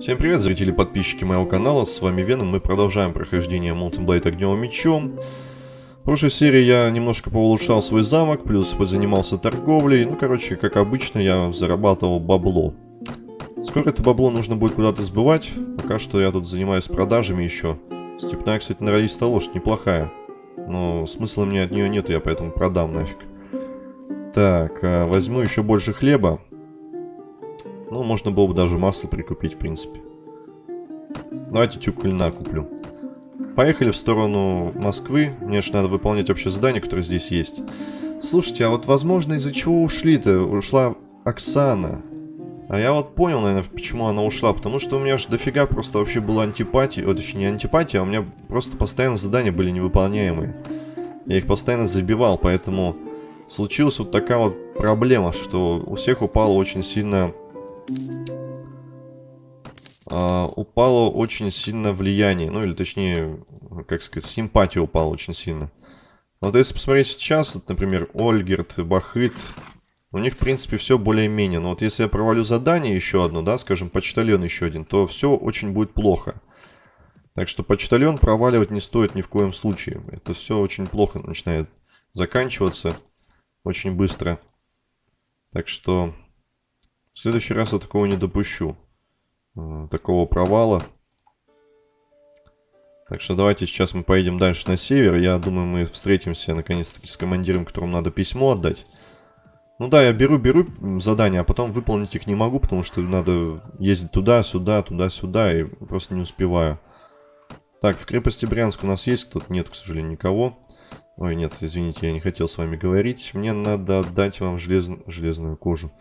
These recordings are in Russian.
Всем привет, зрители и подписчики моего канала, с вами Веном, мы продолжаем прохождение Mountain Blade Огневым Мечом. В прошлой серии я немножко поулучшал свой замок, плюс позанимался торговлей, ну короче, как обычно, я зарабатывал бабло. Скоро это бабло нужно будет куда-то сбывать, пока что я тут занимаюсь продажами еще. Степная, кстати, норовистая лошадь, неплохая, но смысла мне от нее нету, я поэтому продам нафиг. Так, а, возьму еще больше хлеба, ну, можно было бы даже масло прикупить, в принципе. Давайте тюк льна куплю. Поехали в сторону Москвы. Мне же надо выполнять общее задание, которое здесь есть. Слушайте, а вот возможно из-за чего ушли-то? Ушла Оксана. А я вот понял, наверное, почему она ушла. Потому что у меня же дофига просто вообще было антипатия. Вот точнее не антипатия, а у меня просто постоянно задания были невыполняемые. Я их постоянно забивал, поэтому случилась вот такая вот проблема, что у всех упало очень сильно а, упало очень сильно влияние, ну или точнее, как сказать, симпатия упала очень сильно. Вот если посмотреть сейчас, вот, например, Ольгерт, Бахыт, у них, в принципе, все более-менее. Но вот если я провалю задание еще одно, да, скажем, почтальон еще один, то все очень будет плохо. Так что почтальон проваливать не стоит ни в коем случае. Это все очень плохо начинает заканчиваться очень быстро. Так что в следующий раз я такого не допущу. Э, такого провала. Так что давайте сейчас мы поедем дальше на север. Я думаю, мы встретимся наконец-таки с командиром, которому надо письмо отдать. Ну да, я беру-беру задания, а потом выполнить их не могу, потому что надо ездить туда-сюда, туда-сюда, и просто не успеваю. Так, в крепости Брянск у нас есть кто-то? Нет, к сожалению, никого. Ой, нет, извините, я не хотел с вами говорить. Мне надо отдать вам желез... железную кожу.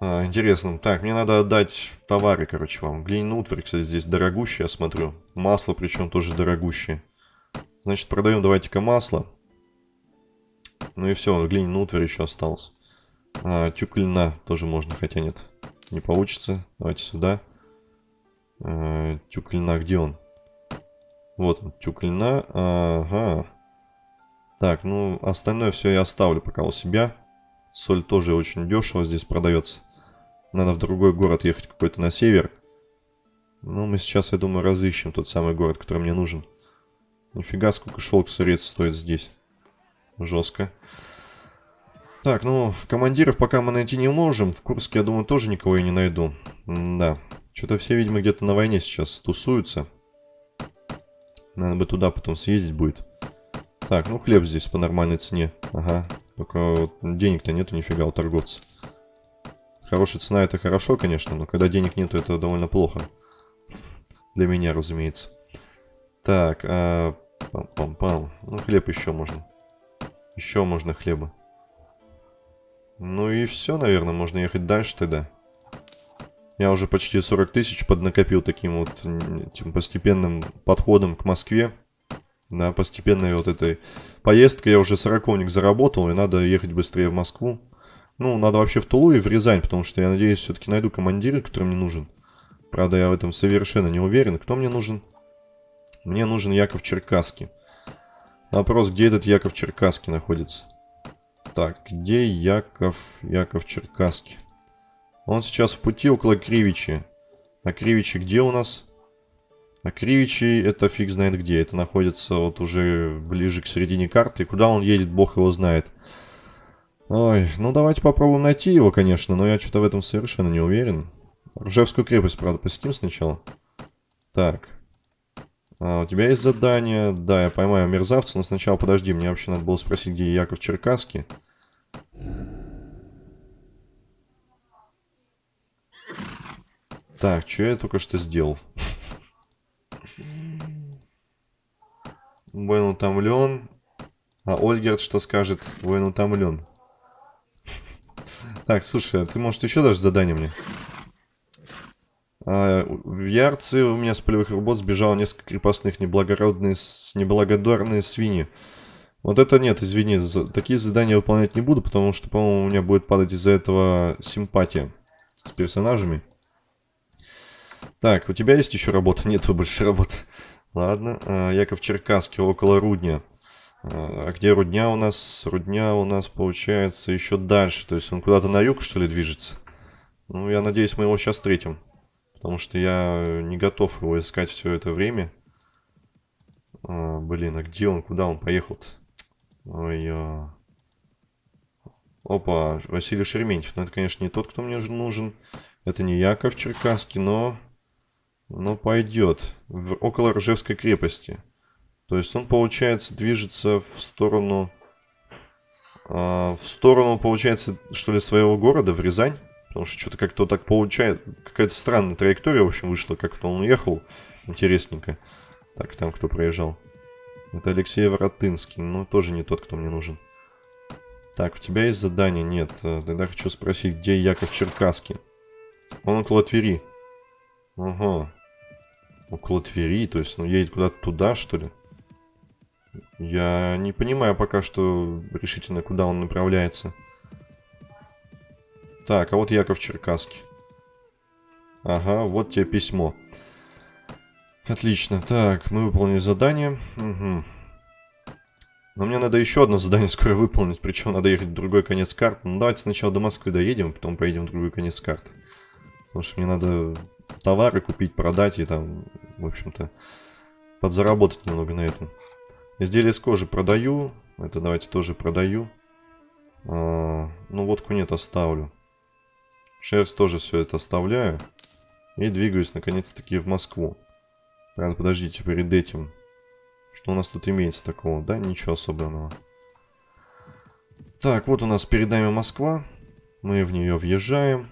А, интересно. Так, мне надо отдать товары, короче, вам. Глиняный утварь, кстати, здесь дорогущий, я смотрю. Масло, причем тоже дорогущее. Значит, продаем давайте-ка масло. Ну и все, глиняный утварь еще осталось. А, тюк льна тоже можно, хотя нет. Не получится. Давайте сюда. А, тюк льна, где он? Вот он, тюк льна. Ага. Так, ну, остальное все я оставлю пока у себя. Соль тоже очень дешево здесь продается. Надо в другой город ехать какой-то на север. Ну, мы сейчас, я думаю, разыщем тот самый город, который мне нужен. Нифига, сколько шелк средств стоит здесь. Жестко. Так, ну, командиров пока мы найти не можем. В Курске, я думаю, тоже никого я не найду. М да. Что-то все, видимо, где-то на войне сейчас тусуются. Надо бы туда потом съездить будет. Так, ну хлеб здесь по нормальной цене. Ага. Только денег-то нету нифига у торговца. Хорошая цена это хорошо, конечно, но когда денег нету, это довольно плохо. Для меня, разумеется. Так, а... Пам-пам-пам. Ну, хлеб еще можно. Еще можно хлеба. Ну и все, наверное, можно ехать дальше тогда. Я уже почти 40 тысяч поднакопил таким вот этим постепенным подходом к Москве. Да, постепенной вот этой поездкой я уже сороковник заработал, и надо ехать быстрее в Москву. Ну, надо вообще в Тулу и в Рязань, потому что я надеюсь, все-таки найду командира, который мне нужен. Правда, я в этом совершенно не уверен. Кто мне нужен? Мне нужен Яков Черкасский. Вопрос, где этот Яков Черкасский находится? Так, где Яков, Яков Черкасский? Он сейчас в пути около Кривичи. А Кривичи где у нас? А Кривичи это фиг знает где. Это находится вот уже ближе к середине карты. Куда он едет, бог его знает. Ой, ну давайте попробуем найти его, конечно, но я что-то в этом совершенно не уверен. Ржевскую крепость, правда, посетим сначала. Так. А, у тебя есть задание? Да, я поймаю мерзавца, но сначала подожди, мне вообще надо было спросить, где Яков Черкасский. Так, что я только что сделал? Воин утомлен. А Ольгерт что скажет? Воин утомлен. Так, слушай, а ты, может, еще даже задание мне? А, в Ярце у меня с полевых работ сбежало несколько крепостных неблагородные, неблагодарные свиньи. Вот это нет, извини, за, такие задания выполнять не буду, потому что, по-моему, у меня будет падать из-за этого симпатия с персонажами. Так, у тебя есть еще работа? Нет больше работы. Ладно, а, Яков Черкасский, около Рудня. А где Рудня у нас? Рудня у нас получается еще дальше. То есть он куда-то на юг, что ли, движется? Ну, я надеюсь, мы его сейчас встретим. Потому что я не готов его искать все это время. А, блин, а где он? Куда он поехал-то? Ой, а... Опа, Василий Шереметьев. Ну, это, конечно, не тот, кто мне нужен. Это не Яков Черкасский, но... Но пойдет. В, около Ржевской крепости. То есть он, получается, движется в сторону... Э, в сторону, получается, что ли, своего города, в Рязань. Потому что что-то как-то так получает. Какая-то странная траектория, в общем, вышла. Как-то он уехал. Интересненько. Так, там кто проезжал? Это Алексей Воротынский. Ну, тоже не тот, кто мне нужен. Так, у тебя есть задание? Нет. Тогда хочу спросить, где Яков Черкасский? Он около Твери. Ага. Около Твери, то есть, ну, едет куда-то туда, что ли? Я не понимаю пока что решительно, куда он направляется. Так, а вот Яков Черкасский. Ага, вот тебе письмо. Отлично. Так, мы выполнили задание. Угу. Но мне надо еще одно задание скоро выполнить, причем надо ехать в другой конец карты. Ну, давайте сначала до Москвы доедем, потом поедем в другой конец карты. Потому что мне надо товары купить, продать и там, в общем-то, подзаработать немного на этом. Изделия из кожи продаю. Это давайте тоже продаю. А, ну, водку нет, оставлю. Шерсть тоже все это оставляю. И двигаюсь, наконец-таки, в Москву. Правда, подождите, перед этим что у нас тут имеется такого? Да, ничего особенного. Так, вот у нас перед нами Москва. Мы в нее въезжаем.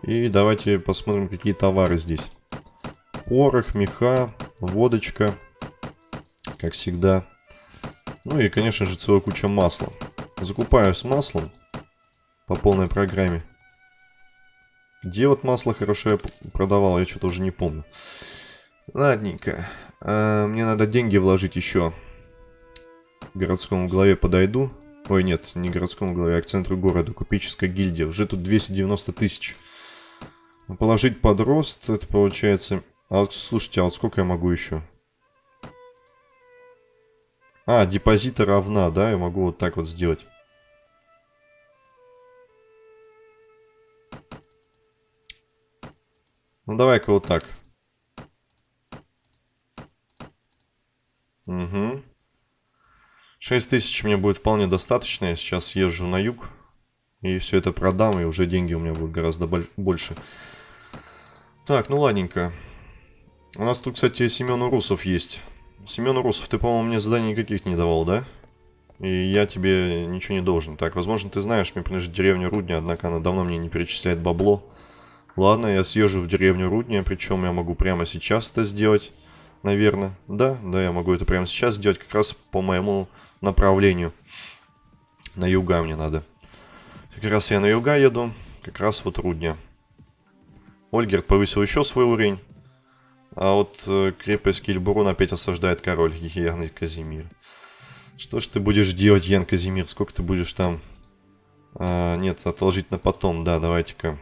И давайте посмотрим, какие товары здесь. Порох, меха, водочка. Как всегда. Ну и, конечно же, целая куча масла. Закупаю с маслом по полной программе. Где вот масло хорошо я продавал, я что-то уже не помню. Ладненько. А, мне надо деньги вложить еще. К городскому главе подойду. Ой, нет, не городскому главе, а к центру города. Купеческая гильдия. Уже тут 290 тысяч. Положить под рост, это получается... А слушайте, а вот сколько я могу еще? А, депозита равна, да? Я могу вот так вот сделать. Ну, давай-ка вот так. Угу. 6 тысяч мне будет вполне достаточно. Я сейчас езжу на юг. И все это продам, и уже деньги у меня будут гораздо больше. Так, ну ладненько. У нас тут, кстати, Семен Урусов есть. Семен Урусов, ты, по-моему, мне заданий никаких не давал, да? И я тебе ничего не должен. Так, возможно, ты знаешь, мне принадлежит деревня Рудня, однако она давно мне не перечисляет бабло. Ладно, я съезжу в деревню Рудня, причем я могу прямо сейчас это сделать наверное. Да, да, я могу это прямо сейчас сделать, как раз по моему направлению. На юга мне надо. Как раз я на юга еду, как раз вот Рудня. Ольгерт повысил еще свой уровень. А вот э, крепость Кильбурун опять осаждает король Ян Казимир. Что ж ты будешь делать, Ян Казимир? Сколько ты будешь там... А, нет, отложить на потом. Да, давайте-ка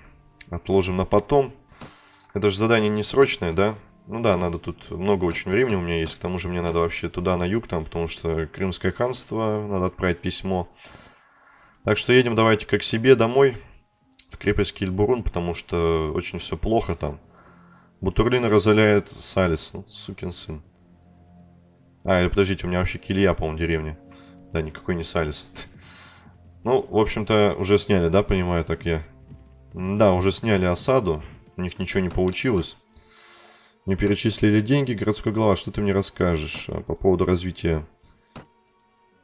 отложим на потом. Это же задание не срочное, да? Ну да, надо тут много очень времени у меня есть. К тому же мне надо вообще туда, на юг, там, потому что Крымское ханство, надо отправить письмо. Так что едем давайте как себе домой, крепость Кильбурун, потому что очень все плохо там. Бутурлин разоляет Салис, ну, сукин сын. А, или подождите, у меня вообще Килья, по-моему, деревня. Да, никакой не Салис. Ну, в общем-то, уже сняли, да, понимаю, так я? Да, уже сняли осаду, у них ничего не получилось. Не перечислили деньги. Городской глава, что ты мне расскажешь а, по поводу развития?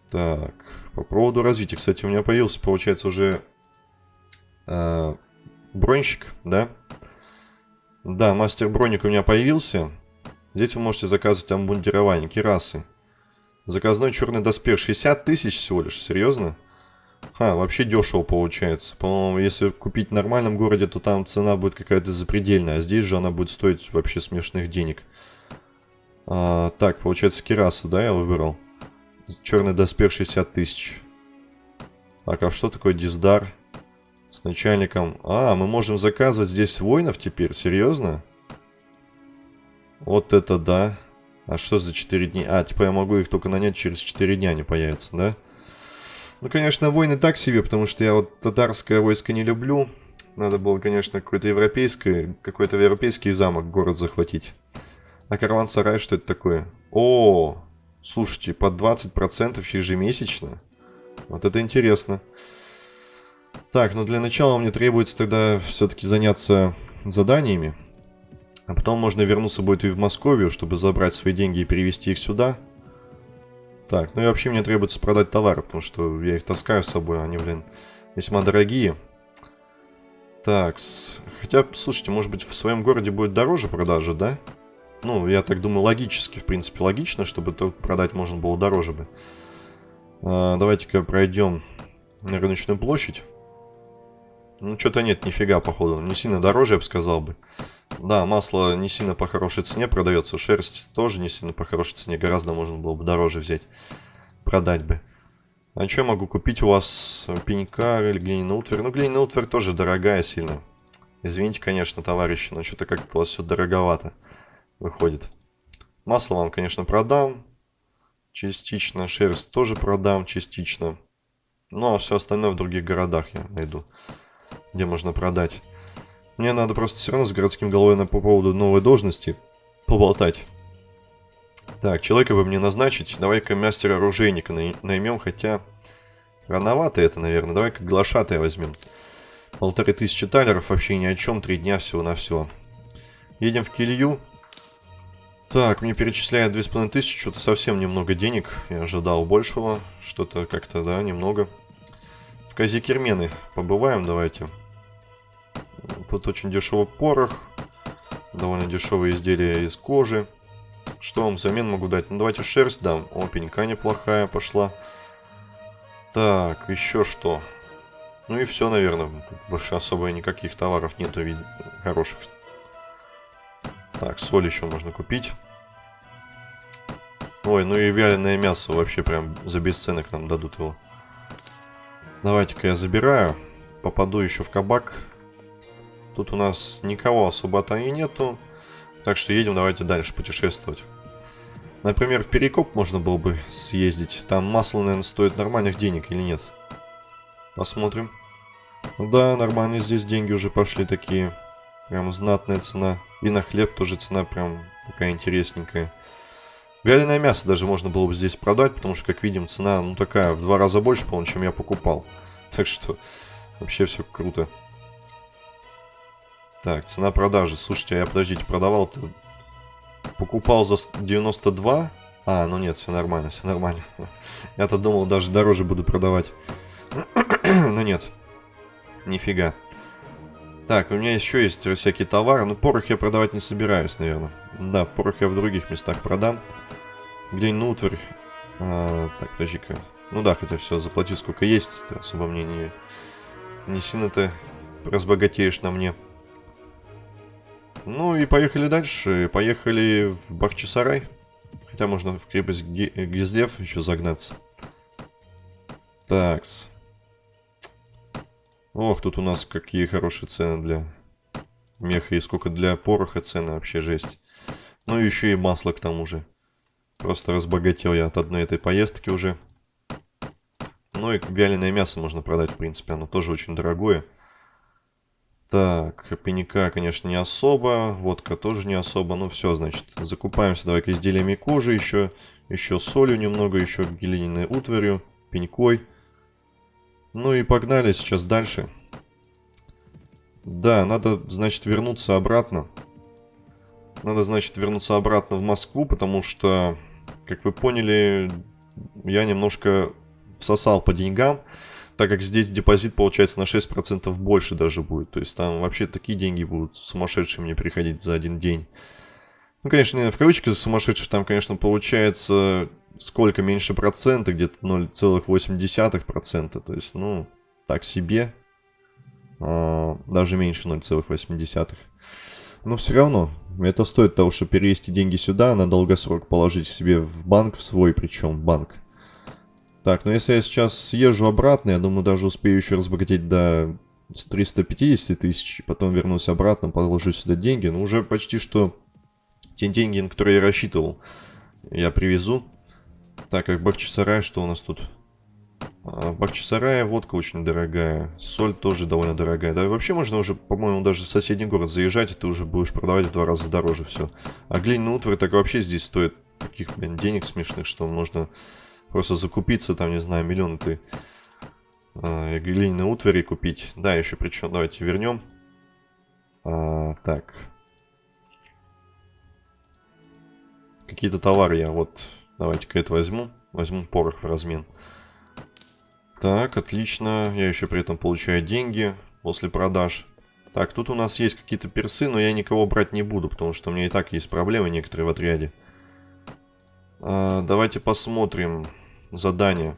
Так, по поводу развития. Кстати, у меня появился, получается, уже э, бронщик, да? Да, мастер броник у меня появился. Здесь вы можете заказывать обмундирование, керасы. Заказной черный доспех 60 тысяч всего лишь, серьезно? А, вообще дешево получается. По-моему, если купить в нормальном городе, то там цена будет какая-то запредельная. А здесь же она будет стоить вообще смешных денег. А, так, получается кераса, да, я выбрал? Черный доспех 60 тысяч. Так, а что такое диздар? С начальником. А, мы можем заказывать здесь воинов теперь? Серьезно? Вот это да. А что за 4 дня? А, типа я могу их только нанять через 4 дня, они появятся, да? Ну, конечно, войны так себе, потому что я вот татарское войско не люблю. Надо было, конечно, какой-то европейский, какой-то европейский замок, город захватить. А караван-сарай, что это такое? О, слушайте, по 20% ежемесячно? Вот это интересно. Так, ну для начала мне требуется тогда все-таки заняться заданиями. А потом можно вернуться будет и в Московию, чтобы забрать свои деньги и перевести их сюда. Так, ну и вообще мне требуется продать товары, потому что я их таскаю с собой, они, блин, весьма дорогие. Так, хотя, слушайте, может быть в своем городе будет дороже продажа, да? Ну, я так думаю, логически, в принципе, логично, чтобы то продать можно было дороже бы. А, Давайте-ка пройдем на рыночную площадь. Ну, что-то нет, нифига, походу. Не сильно дороже, я бы сказал бы. Да, масло не сильно по хорошей цене продается. Шерсть тоже не сильно по хорошей цене. Гораздо можно было бы дороже взять. Продать бы. А что я могу купить у вас? Пенька или глиняный утварь? Ну, глиняный утварь тоже дорогая сильно. Извините, конечно, товарищи, но что-то как-то у вас все дороговато выходит. Масло вам, конечно, продам. Частично. Шерсть тоже продам частично. Ну, а все остальное в других городах я найду где можно продать. Мне надо просто все равно с городским головой по поводу новой должности поболтать. Так, человека бы мне назначить. Давай-ка мастера-оружейника наймем, хотя... Рановато это, наверное. Давай-ка глашатая возьмем. Полторы тысячи талеров вообще ни о чем. Три дня всего на все. Едем в Килью. Так, мне перечисляют две с половиной тысячи. Что-то совсем немного денег. Я ожидал большего. Что-то как-то, да, немного. В Казикермены побываем давайте. Давайте. Тут очень дешевый порох. Довольно дешевые изделия из кожи. Что вам взамен могу дать? Ну, давайте шерсть дам. О, пенька неплохая пошла. Так, еще что? Ну и все, наверное. Тут больше особо никаких товаров нету хороших. Так, соль еще можно купить. Ой, ну и вяленое мясо вообще прям за бесценок нам дадут его. Давайте-ка я забираю. Попаду еще в кабак. Тут у нас никого особо-то и нету. Так что едем, давайте дальше путешествовать. Например, в Перекоп можно было бы съездить. Там масло, наверное, стоит нормальных денег или нет. Посмотрим. Ну да, нормально здесь деньги уже пошли такие. Прям знатная цена. И на хлеб тоже цена прям такая интересненькая. Вяленое мясо даже можно было бы здесь продать, потому что, как видим, цена, ну, такая, в два раза больше, по-моему, чем я покупал. Так что, вообще все круто. Так, цена продажи. Слушайте, а я, подождите, продавал-то... Покупал за 92? А, ну нет, все нормально, все нормально. Я-то думал, даже дороже буду продавать. Но нет. Нифига. Так, у меня еще есть всякие товары. Но порох я продавать не собираюсь, наверное. Да, порох я в других местах продам. Где-нибудь утварь. А, так, подожди-ка. Ну да, хотя все, заплати сколько есть. Ты особо мне не... Не сильно-то разбогатеешь на мне. Ну и поехали дальше. Поехали в Бахчисарай. Хотя можно в крепость Гизлев еще загнаться. Такс. Ох, тут у нас какие хорошие цены для меха. И сколько для пороха цены вообще жесть. Ну и еще и масло к тому же. Просто разбогател я от одной этой поездки уже. Ну и вяленое мясо можно продать, в принципе. Оно тоже очень дорогое. Так, пенька, конечно, не особо. Водка тоже не особо. Ну, все, значит, закупаемся давай-ка изделиями кожи еще. Еще солью немного, еще глиняной утварью, пенькой. Ну и погнали сейчас дальше. Да, надо, значит, вернуться обратно. Надо, значит, вернуться обратно в Москву, потому что, как вы поняли, я немножко всосал по деньгам так как здесь депозит получается на 6% больше даже будет. То есть там вообще такие деньги будут сумасшедшие мне приходить за один день. Ну, конечно, в кавычках сумасшедшие там, конечно, получается сколько меньше процента, где-то 0,8%. То есть, ну, так себе. А, даже меньше 0,8. Но все равно, это стоит того, чтобы перевести деньги сюда, на долгосрок положить себе в банк, в свой причем банк. Так, ну если я сейчас съезжу обратно, я думаю, даже успею еще разбогатеть до 350 тысяч, потом вернусь обратно, положу сюда деньги. Ну, уже почти что те деньги, на которые я рассчитывал, я привезу. Так, как Бахчисарай, что у нас тут? А, водка очень дорогая. Соль тоже довольно дорогая. Да и вообще можно уже, по-моему, даже в соседний город заезжать, и ты уже будешь продавать в два раза дороже все. А глиняный утварь так вообще здесь стоит таких, блин, денег смешных, что можно просто закупиться, там, не знаю, миллион ты э, глиняной утвари купить. Да, еще причем, давайте вернем. А, так. Какие-то товары я вот, давайте-ка это возьму. Возьму порох в размен. Так, отлично. Я еще при этом получаю деньги после продаж. Так, тут у нас есть какие-то персы, но я никого брать не буду, потому что у меня и так есть проблемы некоторые в отряде. А, давайте посмотрим задание.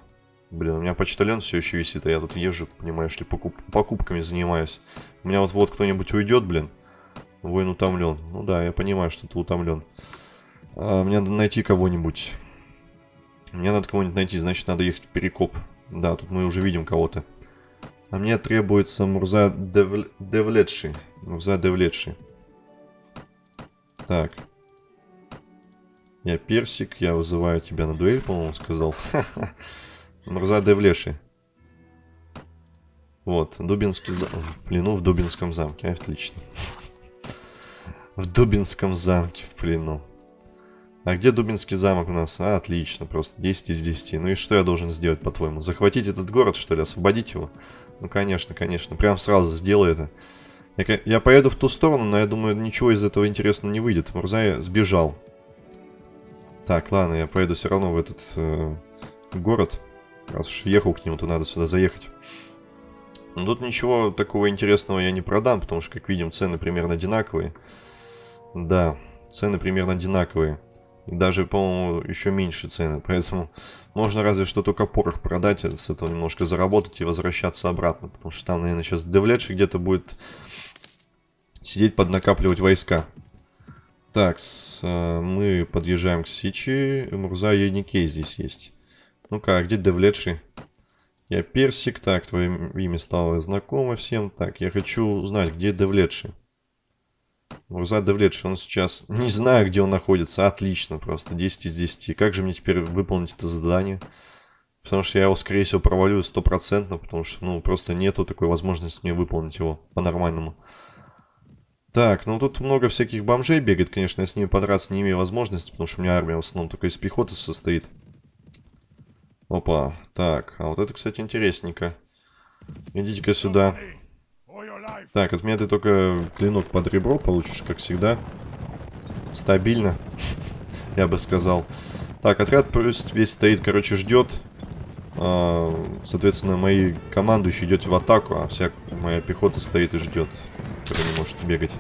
Блин, у меня почтальон все еще висит, а я тут езжу, понимаешь ли, покуп покупками занимаюсь. У меня вот вот кто-нибудь уйдет, блин. Воин утомлен. Ну да, я понимаю, что ты утомлен. А, мне надо найти кого-нибудь. Мне надо кого-нибудь найти, значит, надо ехать в Перекоп. Да, тут мы уже видим кого-то. А мне требуется Мурза Дев... Девлетши. Мурза Девлетши. Так. Я персик, я вызываю тебя на дуэль, по-моему, сказал. Мурза Девлеши. Вот, Дубинский замок. В плену в Дубинском замке. Отлично. В Дубинском замке в плену. А где Дубинский замок у нас? А, отлично, просто 10 из 10. Ну и что я должен сделать, по-твоему? Захватить этот город, что ли? Освободить его? Ну, конечно, конечно. Прям сразу сделаю это. Я, я поеду в ту сторону, но я думаю, ничего из этого интересного не выйдет. Мурзай сбежал. Так, ладно, я поеду все равно в этот э, город. Раз уж ехал к нему, то надо сюда заехать. Но тут ничего такого интересного я не продам, потому что, как видим, цены примерно одинаковые. Да, цены примерно одинаковые. И даже, по-моему, еще меньше цены. Поэтому можно разве что только порох продать, а с этого немножко заработать и возвращаться обратно. Потому что там, наверное, сейчас Девлетши где-то будет сидеть, поднакапливать войска. Так, с, э, мы подъезжаем к Сичи. Мурза и Никей здесь есть. Ну-ка, а где Девлетши? Я Персик. Так, твое имя стало знакомо всем. Так, я хочу узнать, где Девлетши. Мурза Девлетши, он сейчас... Не знаю, где он находится. Отлично просто. 10 из 10. Как же мне теперь выполнить это задание? Потому что я его, скорее всего, провалю стопроцентно. Потому что, ну, просто нету такой возможности мне выполнить его по-нормальному. Так, ну тут много всяких бомжей бегает. Конечно, я с ними подраться не имею возможности. Потому что у меня армия в основном только из пехоты состоит. Опа, так. А вот это, кстати, интересненько. Идите-ка сюда. Так, от меня ты только клинок под ребро получишь, как всегда. Стабильно, я бы сказал. Так, отряд пусть весь стоит, короче, ждет. А, соответственно, мои командующие идете в атаку, а вся моя пехота стоит и ждет, которая не может бегать.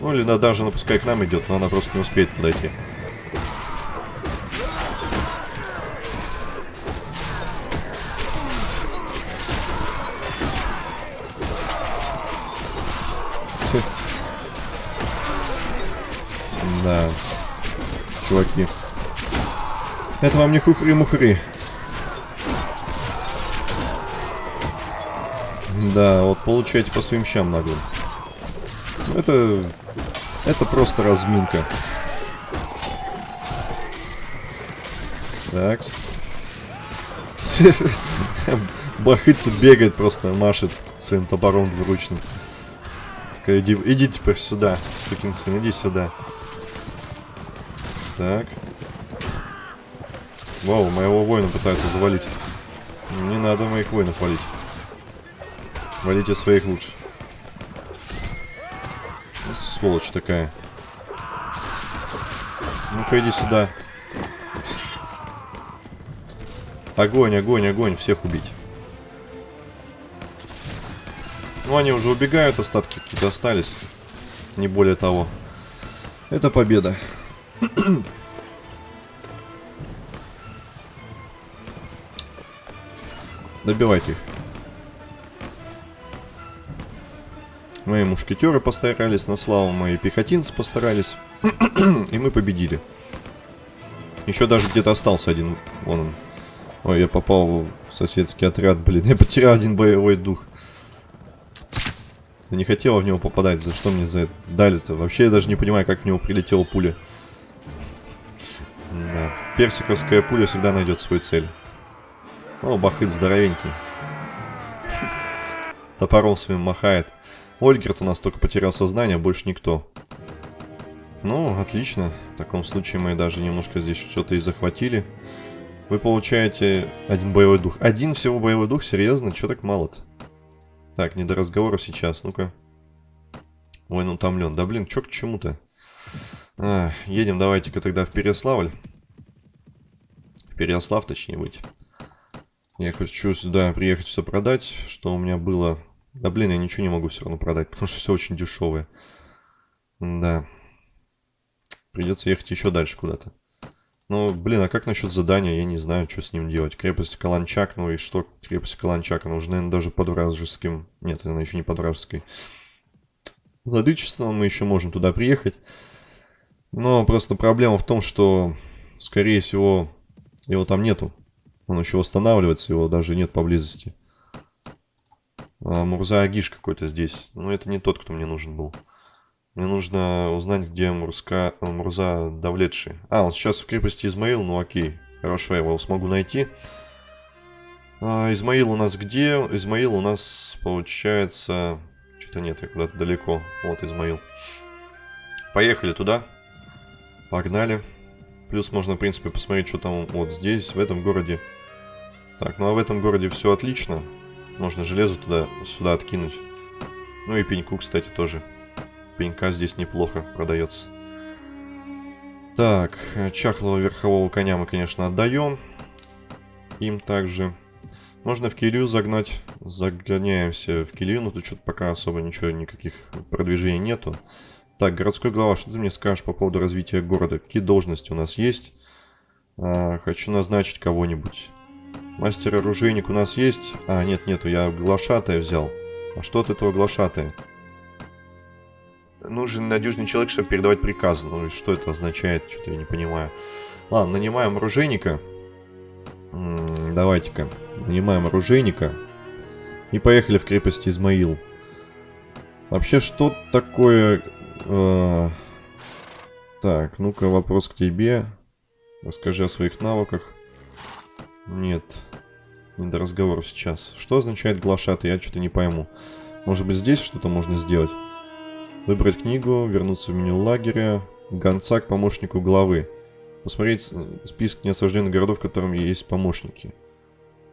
Ну, или да, даже, ну, к нам идет, но она просто не успеет подойти. Да. Чуваки. Это вам не хухри-мухри. Да, вот получаете по своим щам наглым. Это... Это просто разминка. Такс. Бахыт тут бегает просто, машет своим топором двуручным. Так, иди, иди теперь сюда, сукин сын, иди сюда. Так. Вау, моего воина пытаются завалить. Не надо моих воинов валить. Валите своих лучше. Сволочь такая. Ну-ка иди сюда. Огонь, огонь, огонь. Всех убить. Ну, они уже убегают, остатки какие-то остались. Не более того. Это победа. Добивайте их. Мои мушкетеры постарались, на славу мои пехотинцы постарались. И мы победили. Еще даже где-то остался один. Вон он. Ой, я попал в соседский отряд, блин. Я потерял один боевой дух. Я не хотел в него попадать. За что мне за это дали-то? Вообще я даже не понимаю, как в него прилетела пуля. Да. Персиковская пуля всегда найдет свою цель. О, бахыт здоровенький. Топором своим махает. Ольгерт у нас только потерял сознание, больше никто. Ну, отлично. В таком случае мы даже немножко здесь что-то и захватили. Вы получаете один боевой дух. Один всего боевой дух? Серьезно? Чё так мало-то? Так, не до разговора сейчас. Ну-ка. Ой, ну утомлен. Да блин, чё к чему-то? Едем давайте-ка тогда в Переславль. В Переслав, точнее быть. Я хочу сюда приехать все продать, что у меня было. Да блин, я ничего не могу все равно продать, потому что все очень дешевое. Да. Придется ехать еще дальше куда-то. Ну, блин, а как насчет задания? Я не знаю, что с ним делать. Крепость Каланчак, ну и что крепость Каланчак? Она уже, наверное, даже под вражеским... Нет, она еще не под вражеской. Владычеством мы еще можем туда приехать. Но просто проблема в том, что, скорее всего, его там нету. Он еще восстанавливается, его даже нет поблизости. А, Мурза Агиш какой-то здесь. Но это не тот, кто мне нужен был. Мне нужно узнать, где Мурска, Мурза Давлетши. А, он сейчас в крепости Измаил, ну окей. Хорошо, я его смогу найти. А, Измаил у нас где? Измаил у нас, получается... Что-то нет, я куда-то далеко. Вот Измаил. Поехали туда. Погнали. Плюс можно, в принципе, посмотреть, что там вот здесь, в этом городе. Так, ну а в этом городе все отлично. Можно железо туда, сюда откинуть. Ну и пеньку, кстати, тоже пенька здесь неплохо продается. Так, чахлого верхового коня мы, конечно, отдаем. Им также. Можно в Килью загнать. Загоняемся в Килью, но тут что-то пока особо ничего, никаких продвижений нету. Так, городской глава, что ты мне скажешь по поводу развития города? Какие должности у нас есть? А, хочу назначить кого-нибудь. Мастер-оружейник у нас есть? А, нет, нету, я глашатая взял. А что от этого глашатая? нужен надежный человек, чтобы передавать приказы. Ну и что это означает, что-то я не понимаю. Ладно, нанимаем оружейника. Давайте-ка, нанимаем оружейника. И поехали в крепость Измаил. Вообще, что такое... Э, так, ну-ка, вопрос к тебе. Расскажи о своих навыках. Нет, не до разговора сейчас. Что означает глашатый? Я что-то не пойму. Может быть, здесь что-то можно сделать? Выбрать книгу, вернуться в меню лагеря, гонца к помощнику главы. Посмотреть список неосажденных городов, в котором есть помощники.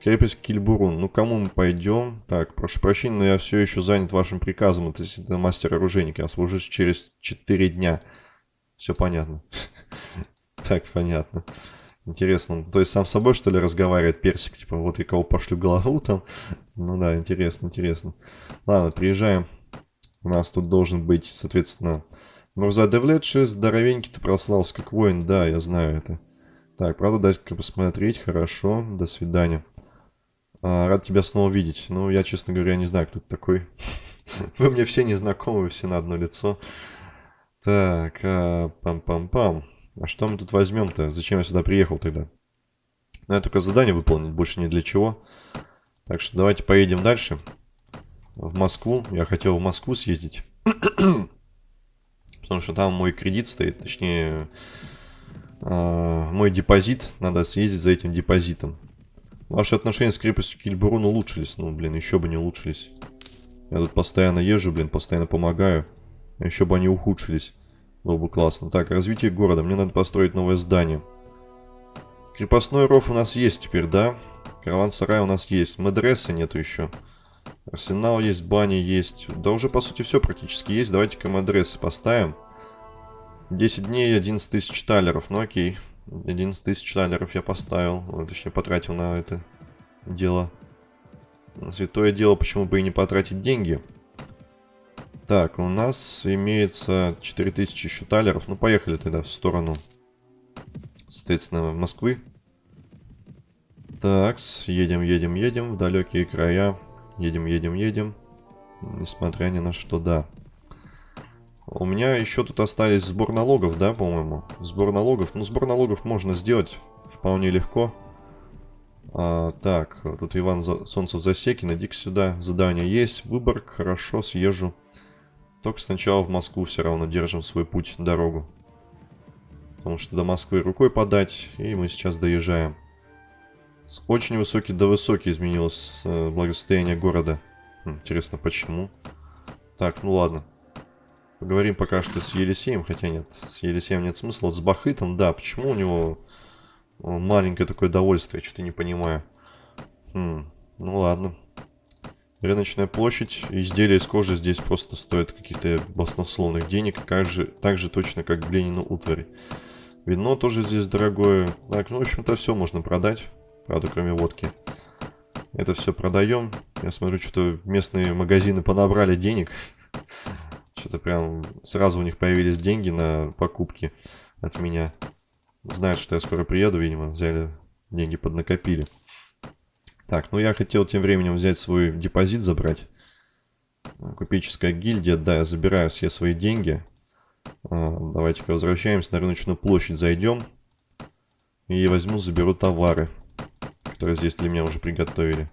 Крепость Кильбурун. Ну, кому мы пойдем? Так, прошу прощения, но я все еще занят вашим приказом. Это, это мастер-оружейник. Я служусь через 4 дня. Все понятно. Так, понятно. Интересно. То есть сам с собой, что ли, разговаривает персик? Типа, вот я кого пошлю голову там. Ну да, интересно, интересно. Ладно, приезжаем у нас тут должен быть, соответственно, Мурза Девлетши, здоровенький ты прослался как воин, да, я знаю это. Так, правда, дать-ка посмотреть, хорошо, до свидания. А, рад тебя снова видеть. Ну, я, честно говоря, не знаю, кто ты такой. Вы мне все незнакомы, все на одно лицо. Так, а, пам-пам-пам. А что мы тут возьмем-то? Зачем я сюда приехал тогда? Ну, я только задание выполнить, больше ни для чего. Так что давайте поедем дальше в Москву. Я хотел в Москву съездить. Потому что там мой кредит стоит, точнее, э, мой депозит. Надо съездить за этим депозитом. Ваши отношения с крепостью Кильбурун улучшились. Ну, блин, еще бы не улучшились. Я тут постоянно езжу, блин, постоянно помогаю. Еще бы они ухудшились. Было бы классно. Так, развитие города. Мне надо построить новое здание. Крепостной ров у нас есть теперь, да? Караван-сарай у нас есть. Медреса нету еще. Арсенал есть, бани есть. Да уже, по сути, все практически есть. Давайте-ка мы адресы поставим. 10 дней, 11 тысяч талеров. Ну, окей. 11 тысяч талеров я поставил. Точнее, потратил на это дело. Святое дело, почему бы и не потратить деньги. Так, у нас имеется 4000 еще талеров. Ну, поехали тогда в сторону, соответственно, Москвы. Так, едем, едем, едем в далекие края. Едем, едем, едем. Несмотря ни на что, да. У меня еще тут остались сбор налогов, да, по-моему? Сбор налогов. Ну, сбор налогов можно сделать вполне легко. А, так, тут Иван За... Солнцев Засекин. Иди-ка сюда. Задание есть. Выбор. Хорошо, съезжу. Только сначала в Москву все равно держим свой путь, дорогу. Потому что до Москвы рукой подать. И мы сейчас доезжаем. С очень высокий до высокий изменилось э, благосостояние города. Хм, интересно, почему? Так, ну ладно. Поговорим пока что с Елисеем, хотя нет, с Елисеем нет смысла. Вот с Бахытом, да, почему у него маленькое такое довольствие, что-то не понимаю. Хм, ну ладно. Рыночная площадь, изделия из кожи здесь просто стоят каких-то баснословных денег, как же, так же точно, как Бленину утварь. Вино тоже здесь дорогое. Так, ну, в общем-то, все можно продать. Правда, кроме водки. Это все продаем. Я смотрю, что местные магазины понабрали денег. Что-то прям сразу у них появились деньги на покупки от меня. Знают, что я скоро приеду, видимо, взяли деньги поднакопили. Так, ну я хотел тем временем взять свой депозит забрать. Купеческая гильдия, да, я забираю все свои деньги. А, давайте-ка возвращаемся на рыночную площадь, зайдем. И возьму, заберу товары которые здесь для меня уже приготовили.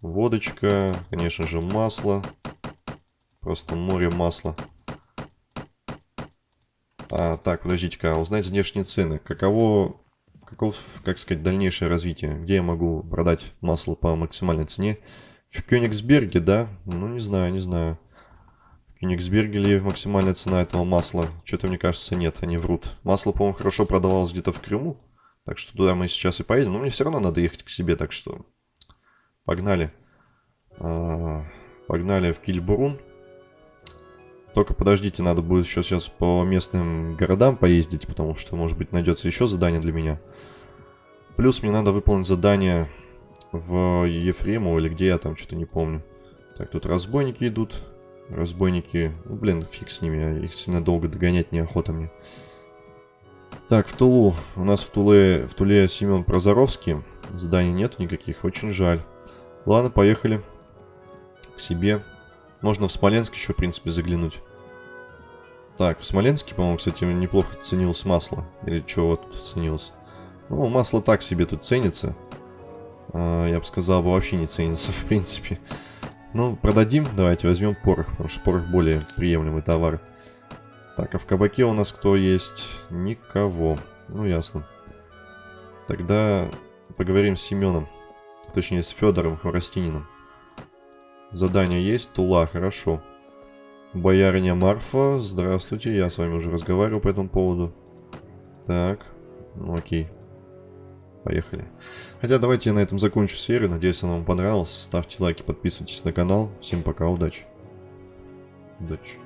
Водочка, конечно же, масло. Просто море масла. А, так, подождите-ка, узнать внешние цены. Каково, каков, как сказать, дальнейшее развитие? Где я могу продать масло по максимальной цене? В Кёнигсберге, да? Ну, не знаю, не знаю. В Кёнигсберге ли максимальная цена этого масла? Что-то, мне кажется, нет, они врут. Масло, по-моему, хорошо продавалось где-то в Крыму. Так что туда мы сейчас и поедем. Но мне все равно надо ехать к себе, так что погнали. А, погнали в Кильбурун. Только подождите, надо будет еще сейчас по местным городам поездить, потому что, может быть, найдется еще задание для меня. Плюс мне надо выполнить задание в Ефремово или где я там, что-то не помню. Так, тут разбойники идут. Разбойники, ну, блин, фиг с ними, их сильно долго догонять неохота мне. Так, в Тулу. У нас в Туле, в Туле Семен Прозоровский. Заданий нет никаких, очень жаль. Ладно, поехали к себе. Можно в Смоленск еще, в принципе, заглянуть. Так, в Смоленске, по-моему, кстати, неплохо ценилось масло. Или что вот тут ценилось? Ну, масло так себе тут ценится. А, я бы сказал, вообще не ценится, в принципе. Ну, продадим. Давайте возьмем порох, потому что порох более приемлемый товар. Так, а в кабаке у нас кто есть? Никого. Ну, ясно. Тогда поговорим с Семеном. Точнее, с Федором Хворостининым. Задание есть? Тула, хорошо. Боярыня Марфа, здравствуйте, я с вами уже разговаривал по этому поводу. Так, ну окей. Поехали. Хотя давайте я на этом закончу серию. Надеюсь, она вам понравилась. Ставьте лайки, подписывайтесь на канал. Всем пока, удачи. Удачи.